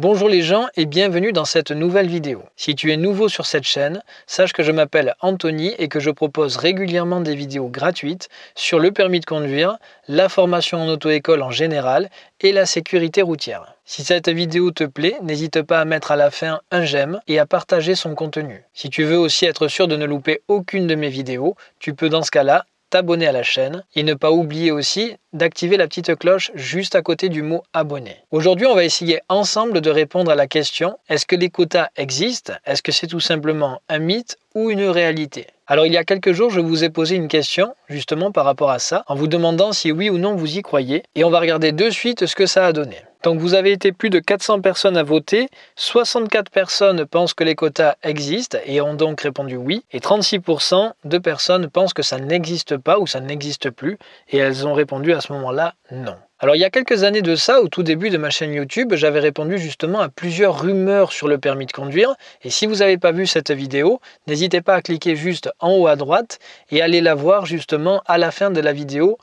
Bonjour les gens et bienvenue dans cette nouvelle vidéo. Si tu es nouveau sur cette chaîne, sache que je m'appelle Anthony et que je propose régulièrement des vidéos gratuites sur le permis de conduire, la formation en auto-école en général et la sécurité routière. Si cette vidéo te plaît, n'hésite pas à mettre à la fin un j'aime et à partager son contenu. Si tu veux aussi être sûr de ne louper aucune de mes vidéos, tu peux dans ce cas-là t'abonner à la chaîne et ne pas oublier aussi d'activer la petite cloche juste à côté du mot abonné. Aujourd'hui, on va essayer ensemble de répondre à la question est-ce que les quotas existent? Est-ce que c'est tout simplement un mythe ou une réalité? Alors il y a quelques jours, je vous ai posé une question justement par rapport à ça, en vous demandant si oui ou non vous y croyez, et on va regarder de suite ce que ça a donné. Donc vous avez été plus de 400 personnes à voter, 64 personnes pensent que les quotas existent et ont donc répondu oui, et 36% de personnes pensent que ça n'existe pas ou ça n'existe plus, et elles ont répondu à ce moment-là non. Alors il y a quelques années de ça, au tout début de ma chaîne YouTube, j'avais répondu justement à plusieurs rumeurs sur le permis de conduire. Et si vous n'avez pas vu cette vidéo, n'hésitez pas à cliquer juste en haut à droite et aller la voir justement à la fin de la vidéo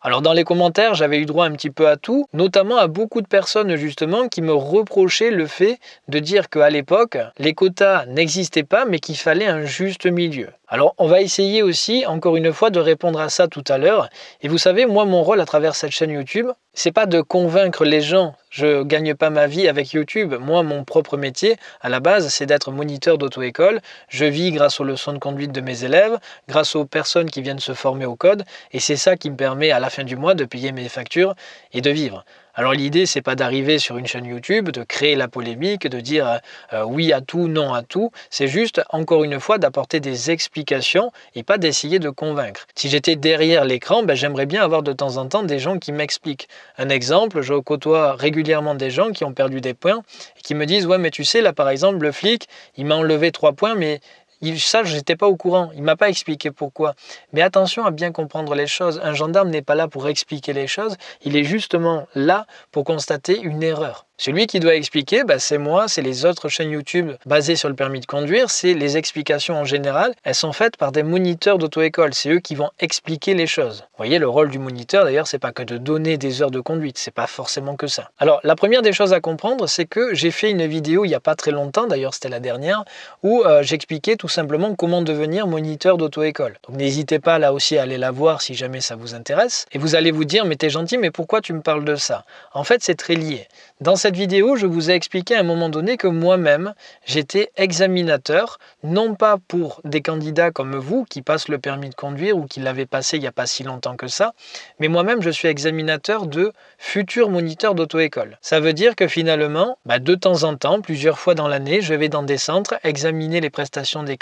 Alors dans les commentaires, j'avais eu droit un petit peu à tout, notamment à beaucoup de personnes justement qui me reprochaient le fait de dire qu'à l'époque, les quotas n'existaient pas mais qu'il fallait un juste milieu. Alors on va essayer aussi, encore une fois, de répondre à ça tout à l'heure. Et vous savez, moi, mon rôle à travers cette chaîne YouTube, c'est pas de convaincre les gens. Je gagne pas ma vie avec YouTube. Moi, mon propre métier, à la base, c'est d'être moniteur d'auto-école. Je vis grâce aux leçons de conduite de mes élèves, grâce aux personnes qui viennent se former au code. Et c'est ça qui me permet à la fin du mois de payer mes factures et de vivre. Alors l'idée, c'est pas d'arriver sur une chaîne YouTube, de créer la polémique, de dire euh, euh, oui à tout, non à tout. C'est juste, encore une fois, d'apporter des explications et pas d'essayer de convaincre. Si j'étais derrière l'écran, ben, j'aimerais bien avoir de temps en temps des gens qui m'expliquent. Un exemple, je côtoie régulièrement des gens qui ont perdu des points et qui me disent ouais mais tu sais là par exemple le flic il m'a enlevé trois points mais ça, je n'étais pas au courant. Il m'a pas expliqué pourquoi. Mais attention à bien comprendre les choses. Un gendarme n'est pas là pour expliquer les choses. Il est justement là pour constater une erreur. Celui qui doit expliquer, bah, c'est moi, c'est les autres chaînes YouTube basées sur le permis de conduire, c'est les explications en général. Elles sont faites par des moniteurs d'auto-école. C'est eux qui vont expliquer les choses. Vous voyez, le rôle du moniteur, d'ailleurs, c'est pas que de donner des heures de conduite. C'est pas forcément que ça. Alors, la première des choses à comprendre, c'est que j'ai fait une vidéo il n'y a pas très longtemps, d'ailleurs, c'était la dernière, où euh, j'expliquais tout simplement comment devenir moniteur d'auto-école. Donc, n'hésitez pas là aussi à aller la voir si jamais ça vous intéresse. Et vous allez vous dire, mais t'es gentil, mais pourquoi tu me parles de ça? En fait, c'est très lié. Dans cette vidéo, je vous ai expliqué à un moment donné que moi-même, j'étais examinateur, non pas pour des candidats comme vous qui passent le permis de conduire ou qui l'avaient passé il n'y a pas si longtemps que ça, mais moi-même, je suis examinateur de futurs moniteurs d'auto-école. Ça veut dire que finalement, bah, de temps en temps, plusieurs fois dans l'année, je vais dans des centres examiner les prestations des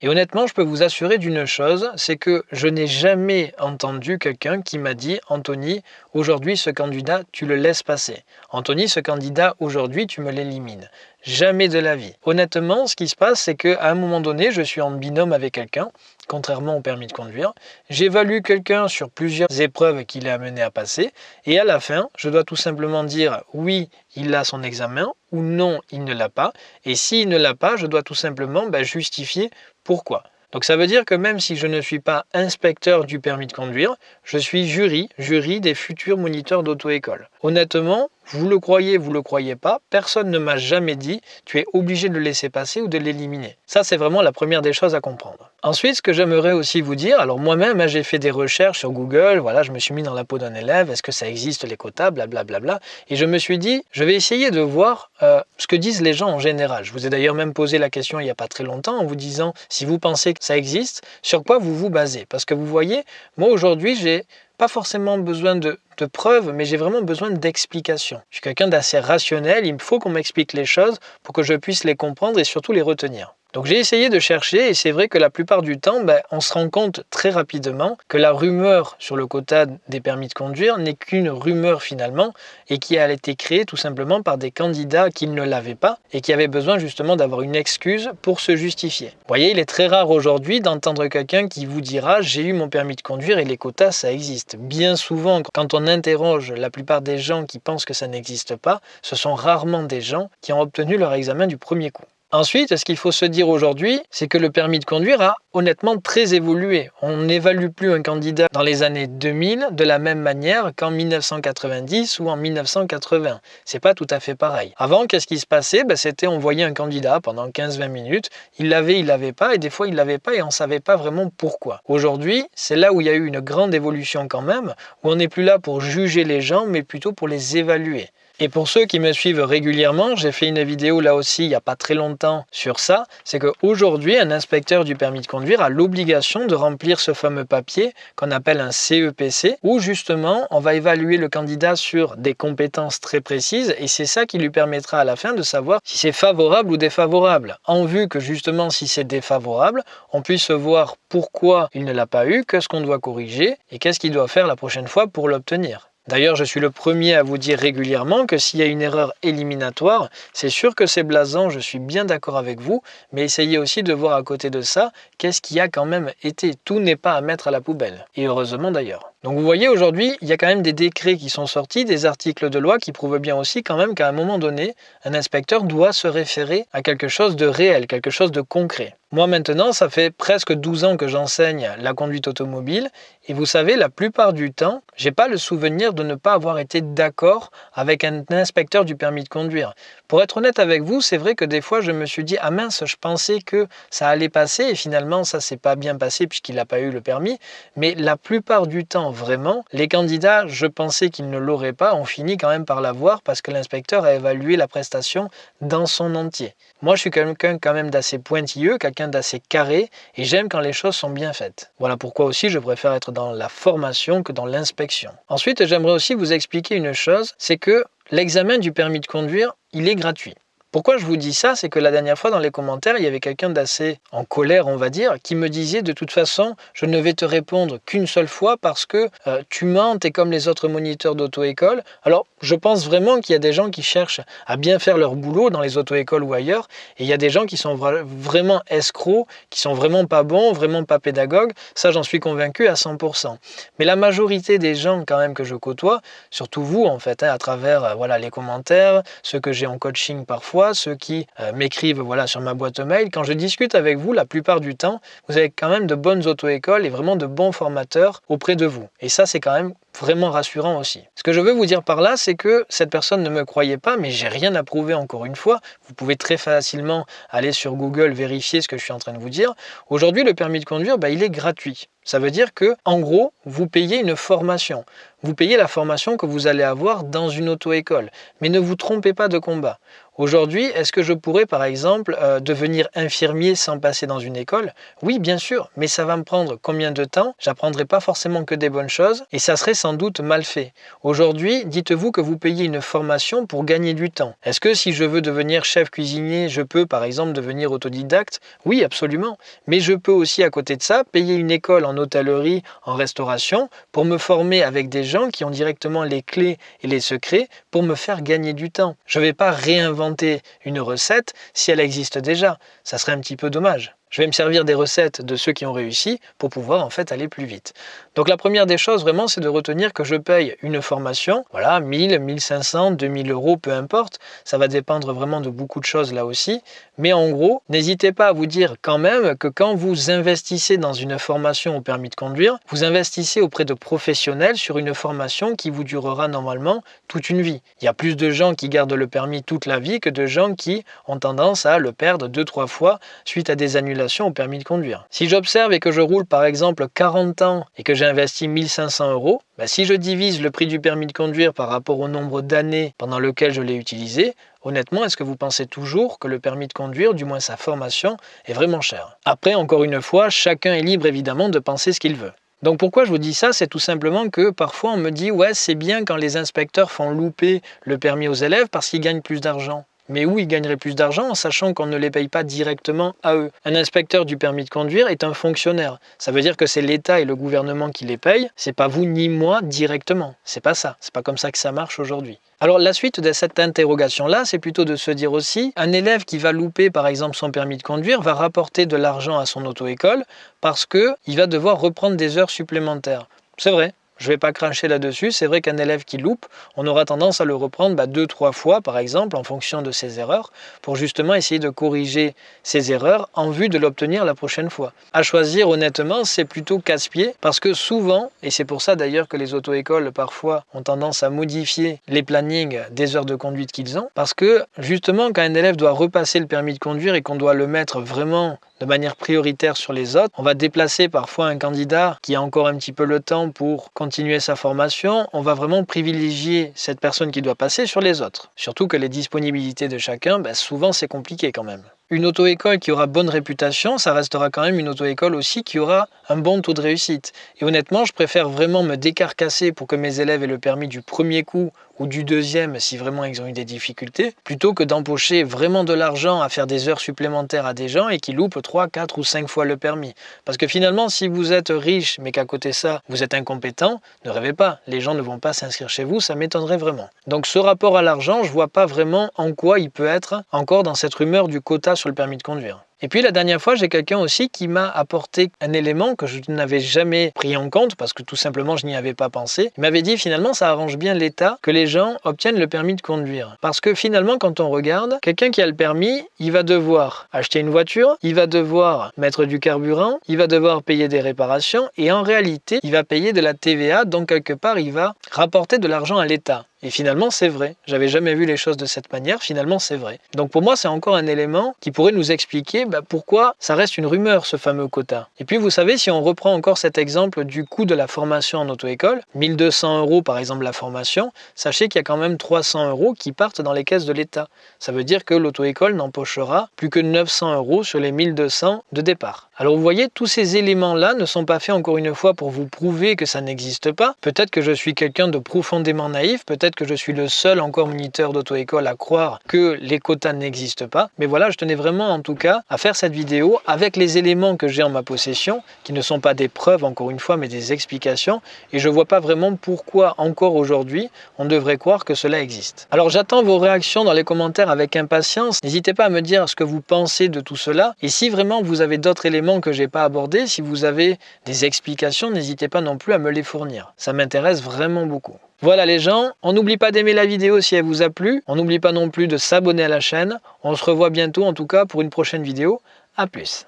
Et honnêtement, je peux vous assurer d'une chose, c'est que je n'ai jamais entendu quelqu'un qui m'a dit « Anthony, aujourd'hui, ce candidat, tu le laisses passer. Anthony, ce candidat, aujourd'hui, tu me l'élimines. Jamais de la vie. Honnêtement, ce qui se passe, c'est qu'à un moment donné, je suis en binôme avec quelqu'un, contrairement au permis de conduire. J'évalue quelqu'un sur plusieurs épreuves qu'il est amené à passer, et à la fin, je dois tout simplement dire oui, il a son examen, ou non, il ne l'a pas. Et s'il ne l'a pas, je dois tout simplement bah, justifier pourquoi. Donc ça veut dire que même si je ne suis pas inspecteur du permis de conduire, je suis jury, jury des futurs moniteurs d'auto-école. Honnêtement, vous le croyez, vous le croyez pas, personne ne m'a jamais dit tu es obligé de le laisser passer ou de l'éliminer. Ça, c'est vraiment la première des choses à comprendre. Ensuite, ce que j'aimerais aussi vous dire, alors moi-même, hein, j'ai fait des recherches sur Google, voilà, je me suis mis dans la peau d'un élève, est-ce que ça existe les quotas, blablabla, bla, bla, et je me suis dit, je vais essayer de voir euh, ce que disent les gens en général. Je vous ai d'ailleurs même posé la question il n'y a pas très longtemps en vous disant, si vous pensez que ça existe, sur quoi vous vous basez? Parce que vous voyez, moi aujourd'hui, j'ai pas forcément besoin de, preuves, mais j'ai vraiment besoin d'explications. Je suis quelqu'un d'assez rationnel, il me faut qu'on m'explique les choses pour que je puisse les comprendre et surtout les retenir. Donc j'ai essayé de chercher et c'est vrai que la plupart du temps, ben, on se rend compte très rapidement que la rumeur sur le quota des permis de conduire n'est qu'une rumeur finalement et qui a été créée tout simplement par des candidats qui ne l'avaient pas et qui avaient besoin justement d'avoir une excuse pour se justifier. Vous voyez, il est très rare aujourd'hui d'entendre quelqu'un qui vous dira j'ai eu mon permis de conduire et les quotas ça existe. Bien souvent, quand on interroge la plupart des gens qui pensent que ça n'existe pas, ce sont rarement des gens qui ont obtenu leur examen du premier coup. Ensuite, ce qu'il faut se dire aujourd'hui, c'est que le permis de conduire a honnêtement très évolué. On n'évalue plus un candidat dans les années 2000 de la même manière qu'en 1990 ou en 1980. C'est pas tout à fait pareil. Avant, qu'est-ce qui se passait? Ben, C'était on voyait un candidat pendant 15-20 minutes, il l'avait, il l'avait pas, et des fois il l'avait pas et on savait pas vraiment pourquoi. Aujourd'hui, c'est là où il y a eu une grande évolution quand même, où on n'est plus là pour juger les gens, mais plutôt pour les évaluer. Et pour ceux qui me suivent régulièrement, j'ai fait une vidéo là aussi il n'y a pas très longtemps sur ça, c'est qu'aujourd'hui un inspecteur du permis de conduire a l'obligation de remplir ce fameux papier qu'on appelle un CEPC, où justement on va évaluer le candidat sur des compétences très précises et c'est ça qui lui permettra à la fin de savoir si c'est favorable ou défavorable, en vue que justement si c'est défavorable, on puisse voir pourquoi il ne l'a pas eu, qu'est-ce qu'on doit corriger et qu'est-ce qu'il doit faire la prochaine fois pour l'obtenir. D'ailleurs, je suis le premier à vous dire régulièrement que s'il y a une erreur éliminatoire, c'est sûr que c'est blasant, je suis bien d'accord avec vous, mais essayez aussi de voir à côté de ça qu'est-ce qui a quand même été. Tout n'est pas à mettre à la poubelle. Et heureusement d'ailleurs. Donc vous voyez aujourd'hui, il y a quand même des décrets qui sont sortis, des articles de loi qui prouvent bien aussi quand même qu'à un moment donné, un inspecteur doit se référer à quelque chose de réel, quelque chose de concret. Moi maintenant, ça fait presque 12 ans que j'enseigne la conduite automobile et vous savez, la plupart du temps, j'ai pas le souvenir de ne pas avoir été d'accord avec un inspecteur du permis de conduire. Pour être honnête avec vous, c'est vrai que des fois je me suis dit ah mince, je pensais que ça allait passer et finalement ça s'est pas bien passé puisqu'il n'a pas eu le permis, mais la plupart du temps vraiment, les candidats, je pensais qu'ils ne l'auraient pas, ont fini quand même par l'avoir parce que l'inspecteur a évalué la prestation dans son entier. Moi, je suis quelqu'un quand même d'assez pointilleux, quelqu'un d'assez carré, et j'aime quand les choses sont bien faites. Voilà pourquoi aussi je préfère être dans la formation que dans l'inspection. Ensuite, j'aimerais aussi vous expliquer une chose, c'est que l'examen du permis de conduire, il est gratuit. Pourquoi je vous dis ça C'est que la dernière fois dans les commentaires, il y avait quelqu'un d'assez en colère, on va dire, qui me disait de toute façon, je ne vais te répondre qu'une seule fois parce que euh, tu mens, es comme les autres moniteurs d'auto-école. Alors, je pense vraiment qu'il y a des gens qui cherchent à bien faire leur boulot dans les auto-écoles ou ailleurs, et il y a des gens qui sont vraiment escrocs, qui sont vraiment pas bons, vraiment pas pédagogues. Ça, j'en suis convaincu à 100%. Mais la majorité des gens quand même que je côtoie, surtout vous en fait, hein, à travers euh, voilà les commentaires, ceux que j'ai en coaching parfois ceux qui euh, m'écrivent voilà, sur ma boîte mail, quand je discute avec vous, la plupart du temps, vous avez quand même de bonnes auto-écoles et vraiment de bons formateurs auprès de vous. Et ça, c'est quand même vraiment rassurant aussi. Ce que je veux vous dire par là, c'est que cette personne ne me croyait pas, mais j'ai rien à prouver encore une fois. Vous pouvez très facilement aller sur Google vérifier ce que je suis en train de vous dire. Aujourd'hui, le permis de conduire, bah, il est gratuit. Ça veut dire que, en gros, vous payez une formation. Vous payez la formation que vous allez avoir dans une auto-école. Mais ne vous trompez pas de combat. Aujourd'hui, est-ce que je pourrais par exemple euh, devenir infirmier sans passer dans une école? Oui, bien sûr, mais ça va me prendre combien de temps? J'apprendrai pas forcément que des bonnes choses et ça serait sans doute mal fait. Aujourd'hui, dites-vous que vous payez une formation pour gagner du temps. Est-ce que si je veux devenir chef cuisinier, je peux par exemple devenir autodidacte? Oui, absolument. Mais je peux aussi à côté de ça payer une école en hôtellerie, en restauration pour me former avec des gens qui ont directement les clés et les secrets pour me faire gagner du temps. Je ne vais pas réinventer une recette si elle existe déjà. Ça serait un petit peu dommage. Je vais me servir des recettes de ceux qui ont réussi pour pouvoir en fait aller plus vite. Donc la première des choses vraiment c'est de retenir que je paye une formation, voilà 1000, 1500, 2000 euros, peu importe, ça va dépendre vraiment de beaucoup de choses là aussi, mais en gros n'hésitez pas à vous dire quand même que quand vous investissez dans une formation au permis de conduire, vous investissez auprès de professionnels sur une formation qui vous durera normalement toute une vie. Il y a plus de gens qui gardent le permis toute la vie que de gens qui ont tendance à le perdre deux trois fois suite à des annulations au permis de conduire. Si j'observe et que je roule par exemple 40 ans et que j'ai investi 1500 euros, bah, si je divise le prix du permis de conduire par rapport au nombre d'années pendant lequel je l'ai utilisé, honnêtement, est-ce que vous pensez toujours que le permis de conduire, du moins sa formation, est vraiment cher? Après, encore une fois, chacun est libre évidemment de penser ce qu'il veut. Donc pourquoi je vous dis ça? C'est tout simplement que parfois on me dit ouais c'est bien quand les inspecteurs font louper le permis aux élèves parce qu'ils gagnent plus d'argent mais où ils gagneraient plus d'argent en sachant qu'on ne les paye pas directement à eux? Un inspecteur du permis de conduire est un fonctionnaire. Ça veut dire que c'est l'État et le gouvernement qui les payent, c'est pas vous ni moi directement. C'est pas ça, c'est pas comme ça que ça marche aujourd'hui. Alors la suite de cette interrogation-là, c'est plutôt de se dire aussi, un élève qui va louper par exemple son permis de conduire va rapporter de l'argent à son auto-école parce qu'il va devoir reprendre des heures supplémentaires. C'est vrai, je ne vais pas cracher là-dessus. C'est vrai qu'un élève qui loupe, on aura tendance à le reprendre bah, deux, trois fois, par exemple, en fonction de ses erreurs, pour justement essayer de corriger ses erreurs en vue de l'obtenir la prochaine fois. À choisir honnêtement, c'est plutôt casse-pied, parce que souvent, et c'est pour ça d'ailleurs que les auto-écoles parfois ont tendance à modifier les plannings des heures de conduite qu'ils ont, parce que justement quand un élève doit repasser le permis de conduire et qu'on doit le mettre vraiment de manière prioritaire sur les autres. On va déplacer parfois un candidat qui a encore un petit peu le temps pour continuer sa formation. On va vraiment privilégier cette personne qui doit passer sur les autres. Surtout que les disponibilités de chacun, ben, souvent c'est compliqué quand même. Une auto-école qui aura bonne réputation, ça restera quand même une auto-école aussi qui aura un bon taux de réussite. Et honnêtement, je préfère vraiment me décarcasser pour que mes élèves aient le permis du premier coup ou du deuxième si vraiment ils ont eu des difficultés, plutôt que d'empocher vraiment de l'argent à faire des heures supplémentaires à des gens et qui loupent 3, 4 ou 5 fois le permis. Parce que finalement, si vous êtes riche mais qu'à côté ça, vous êtes incompétent, ne rêvez pas, les gens ne vont pas s'inscrire chez vous, ça m'étonnerait vraiment. Donc ce rapport à l'argent, je vois pas vraiment en quoi il peut être encore dans cette rumeur du quota sur le permis de conduire. Et puis la dernière fois, j'ai quelqu'un aussi qui m'a apporté un élément que je n'avais jamais pris en compte parce que tout simplement je n'y avais pas pensé. Il m'avait dit finalement ça arrange bien l'État que les gens obtiennent le permis de conduire. Parce que finalement quand on regarde, quelqu'un qui a le permis, il va devoir acheter une voiture, il va devoir mettre du carburant, il va devoir payer des réparations et en réalité il va payer de la TVA donc quelque part il va rapporter de l'argent à l'État. Et finalement, c'est vrai. J'avais jamais vu les choses de cette manière. Finalement, c'est vrai. Donc pour moi, c'est encore un élément qui pourrait nous expliquer bah, pourquoi ça reste une rumeur, ce fameux quota? Et puis, vous savez, si on reprend encore cet exemple du coût de la formation en auto-école, 1200 euros par exemple la formation, sachez qu'il y a quand même 300 euros qui partent dans les caisses de l'État. Ça veut dire que l'auto-école n'empochera plus que 900 euros sur les 1200 de départ. Alors vous voyez, tous ces éléments-là ne sont pas faits encore une fois pour vous prouver que ça n'existe pas. Peut-être que je suis quelqu'un de profondément naïf, peut-être que je suis le seul encore moniteur d'auto-école à croire que les quotas n'existent pas. Mais voilà, je tenais vraiment en tout cas à faire cette vidéo avec les éléments que j'ai en ma possession, qui ne sont pas des preuves encore une fois, mais des explications. Et je ne vois pas vraiment pourquoi encore aujourd'hui on devrait croire que cela existe. Alors j'attends vos réactions dans les commentaires avec impatience. N'hésitez pas à me dire ce que vous pensez de tout cela. Et si vraiment vous avez d'autres éléments que j'ai pas abordés, si vous avez des explications, n'hésitez pas non plus à me les fournir. Ça m'intéresse vraiment beaucoup. Voilà les gens, on n'oublie pas d'aimer la vidéo si elle vous a plu, on n'oublie pas non plus de s'abonner à la chaîne, on se revoit bientôt en tout cas pour une prochaine vidéo, à plus